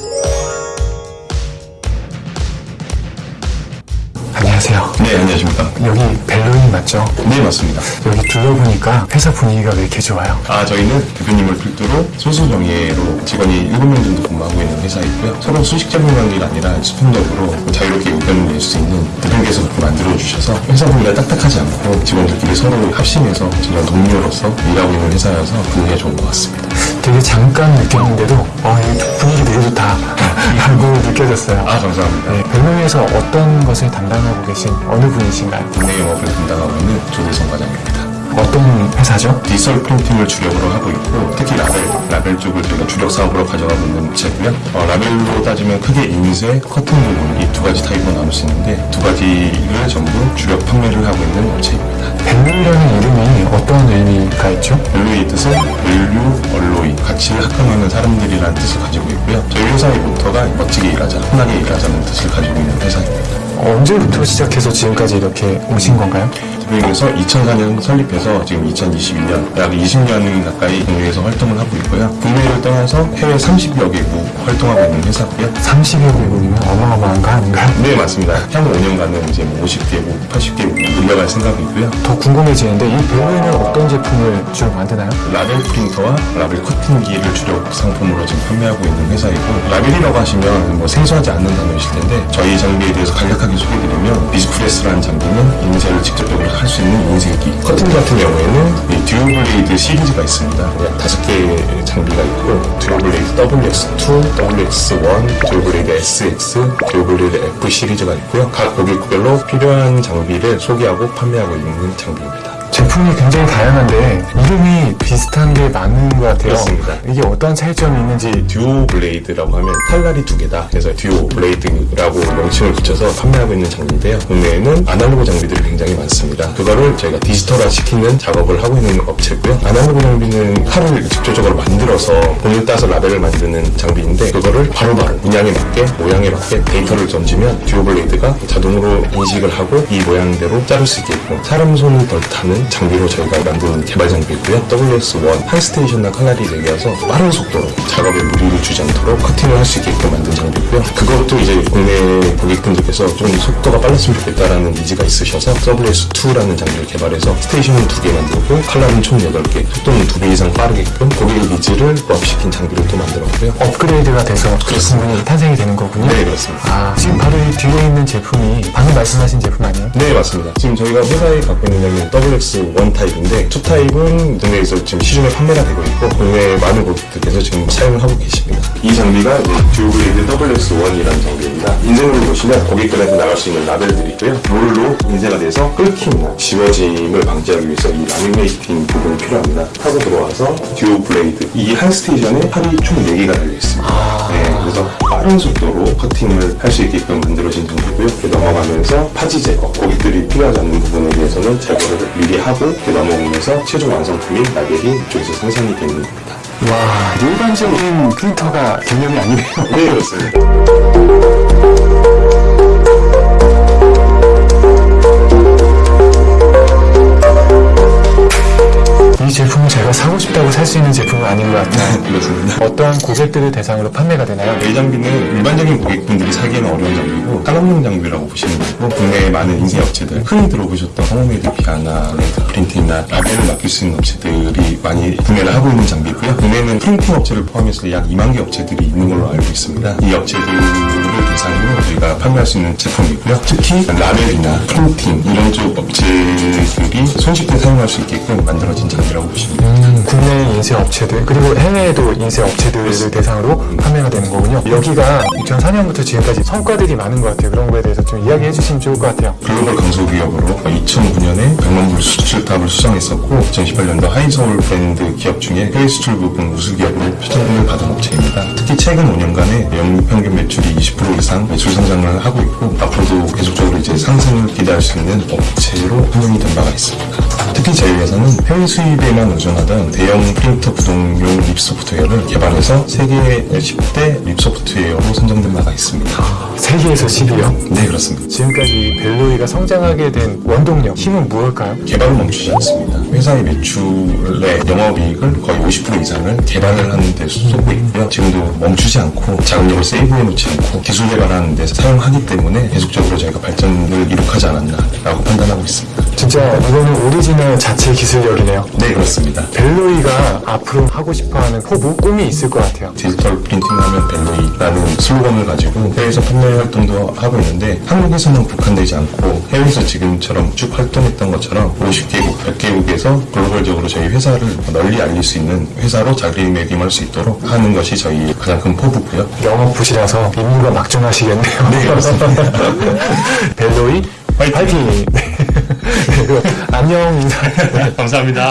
Yeah. 네, 안녕하십니까. 여기 벨로인 맞죠? 네, 맞습니다. 여기 둘러보니까 회사 분위기가 왜 이렇게 좋아요? 아, 저희는 대표님을 필두로 소수 정예로 직원이 7명 정도 근무하고 있는 회사이고요. 서로 수식적인 관계가 아니라 수평적으로 자유롭게 의견을 낼 수 있는 대표님께서 그렇게 만들어주셔서 회사 분위기가 딱딱하지 않고 직원들끼리 서로 합심해서 정말 동료로서 일하고 있는 회사여서 분위기가 좋은 것 같습니다. 되게 잠깐 느꼈는데도 어, 이 분위기 되게 좋다 라고 느껴졌어요. 아, 감사합니다. 네, 벨로이에서 어떤 것을 담당하고 계신 어느 분이신가요? 국내 영업을 담당하고 있는 조대성 과장입니다. 어떤 회사죠? 디지털 프린팅을 주력으로 하고 있고 특히 라벨, 라벨 쪽을 저희가 주력 사업으로 가져가고 있는 업체고요. 어, 라벨로 따지면 크게 인쇄, 커팅 부분 이 두 가지 타입으로 나눌 수 있는데 두 가지를 전부 주력 판매를 하고 있는 업체입니다. 벨로이라는 이름이 어떤 의미가 있죠? 벨로이의 뜻은 value alloy, 가치를 합금하는 사람들이라는 뜻을 가지고 있고요. 저희 회사의 모토가 멋지게 일하자, fun하게 일하자는 뜻을 가지고 있는 회사입니다. 언제부터 시작해서 지금까지 이렇게 오신 건가요? 대표님께서 2004년 설립해서 지금 2022년 약 20년 가까이 국내에서 활동을 하고 있고요. 국내를 떠나서 해외 30여 개국 활동하고 있는 회사고요. 30여 개국이면 어마어마한 거 아닌가요? 네 맞습니다. 향후 5년간은 이제 뭐 50개국, 80개국 늘려갈 생각이고요. 더 궁금해지는데 이 벨로이는 어떤 제품을 주로 만드나요? 라벨 프린터와 라벨 커팅기를 주력 상품으로 지금 판매하고 있는 회사이고 라벨이라고 하시면 뭐 생소하지 않는 단어이실 텐데 저희 장비에 대해서 간략하게 소개드리면 BizPress라는 장비는 인쇄를 직접적으로 할 수 있는 인쇄기 커팅 같은 경우에는 이 Duo Blade 시리즈가 있습니다. 약 다섯 개의 장비가 있고 Duo Blade WX2, WX1, Duo Blade SX, Duo Blade F 시리즈가 있고요. 각 고객별로 필요한 장비를 소개하고 판매하고 있는 장비입니다 제품이 굉장히 다양한데 이름이 비슷한 게 많은 것 같아요. 그렇습니다. 이게 어떤 차이점이 있는지 Duo Blade라고 하면 칼날이 두 개다. 그래서 Duo Blade라고 명칭을 붙여서 판매하고 있는 장비인데요. 국내에는 아날로그 장비들이 굉장히 많습니다. 그거를 저희가 디지털화 시키는 작업을 하고 있는 업체고요. 아날로그 장비는 칼을 직접적으로 만들어서 본을 따서 라벨을 만드는 장비인데 그거를 바로바로 문양에 맞게 모양에 맞게 데이터를 던지면 Duo Blade가 자동으로 인식을 하고 이 모양대로 자를 수 있게끔 사람 손이 덜 타는 장비로 저희가 만든 개발 장비고요. WX1 한 station과 칼날이 네 개여서 빠른 속도로 작업에 무리를 주지 않도록 커팅을 할 수 있게끔 만든 장비고요. 그것도 이제 국내 고객분들께서 좀 속도가 빨랐으면 좋겠다라는 needs가 있으셔서 WX2라는 장비를 개발해서 station은 두 개 만들고 칼날은 총 8개, 속도는 두 배 이상 빠르게끔 고객의 needs를 부합시킨 장비를 또 만들었고요. 업그레이드가 돼서 제품이 탄생이 되는 거군요. 네, 그렇습니다. 아, 지금 바로 이 뒤에 있는 제품이 방금 말씀하신 제품 아니에요? 네 맞습니다. 지금 저희가 회사에 갖고 있는 장비는 WX1 타입인데 2 타입은 국내에서 지금 시중에 판매가 되고 있고 국내 많은 고객들께서 지금 사용을 하고 계십니다. 이 장비가 이제 Duo Blade WX1이라는 장비입니다. 인쇄물을 보시면 고객들한테 나갈 수 있는 라벨들이 있고요. 롤로 인쇄가 돼서 긁힘이나 지워짐을 방지하기 위해서 이 laminating 부분이 필요합니다. 타고 들어와서 Duo Blade 이 한 station에 칼이 총 4개가 달려 있습니다. 네, 그래서 빠른 속도로 커팅을 할 수 있게끔 만들어진 장비고요. 넘어가면서 파지 제거, 고객들이 필요하지 않는 부분 에 대해서는 제거를 미리 하고 넘어오면서 최종 완성품인 라벨이 이쪽에서 생산이 되는 겁니다. 와, 일반적인 프린터가 개념이 아니네요. 네, 그렇습니다. 그렇습니다. 어떠한 고객들을 대상으로 판매가 되나요? 이 장비는 일반적인 고객분들이 사기에는 어려운 장비고 산업용 장비라고 보시면 되고 국내에 많은 인쇄 업체들 흔히 들어보셨던 성원애드피아나, 레드 프린팅이나 라벨을 맡길 수 있는 업체들이 많이 구매를 하고 있는 장비고요. 국내에는 프린팅 업체를 포함해서 약 2만 개 업체들이 있는 걸로 알고 있습니다. 이 업체들을 대상으로 저희가 판매할 수 있는 제품이고요. 특히 라벨이나 프린팅 이런 쪽 업체들이 손쉽게 사용할 수 있게끔 만들어진 장비라고 보시면 됩니다. 음, 국내 인쇄 업체들 그리고 해외에도 인쇄 업체들을 대상으로 판매가 되는 거군요. 여기가 2004년부터 지금까지 성과들이 많은 것 같아요. 그런 거에 대해서 좀 이야기해 주시면 좋을 것 같아요. 글로벌 강소기업으로 2009년에 100만 불 수출탑을 수상했었고 2018년도 하이서울 브랜드 기업 중에 해외 수출 부분 우수기업으로 표창을 받은 업체입니다. 특히 최근 5년간의 연평균 평균 매출이 20% 이상 매출 성장을 하고 있고 앞으로도 계속적으로 이제 상승을 기대할 수 있는 업체로 선정이 된 바가 있습니다. 특히 저희 회사는 해외 수입에만 의존하던 대형 프린터 구동용 RIP 소프트웨어를 개발해서 세계 10대 RIP 소프트웨어로 선정된 바가 있습니다. 세계에서 10위요? 네, 그렇습니다. 지금까지 벨로이가 성장하게 된 원동력, 힘은 무엇일까요? 개발은 멈추지 않습니다. 회사의 매출의 영업이익을 거의 50% 이상을 개발을 하는 데 쏟고 있고요. 지금도 멈추지 않고 자금력을 save해 놓지 않고 기술 개발하는 데 사용하기 때문에 계속적으로 저희가 발전을 이룩하지 않았나라고 판단하고 있습니다. 진짜 이거는 오리지널 자체 기술력이네요. 네, 그렇습니다. 벨로이가 앞으로 하고 싶어하는 포부, 꿈이 있을 것 같아요. 디지털 printing하면 벨로이라는 슬로건을 가지고 해외에서 판매 활동도 하고 있는데 한국에서만 국한되지 않고 해외에서 지금처럼 쭉 활동했던 것처럼 50개국, 100개국에서 글로벌적으로 저희 회사를 널리 알릴 수 있는 회사로 자리매김할 수 있도록 하는 것이 저희 가장 큰 포부고요. 영업 부시라서 임무가 막중하시겠네요. 네, 그렇습니다. 벨로이 화이팅! 네. 그리고 안녕 인사. 감사합니다.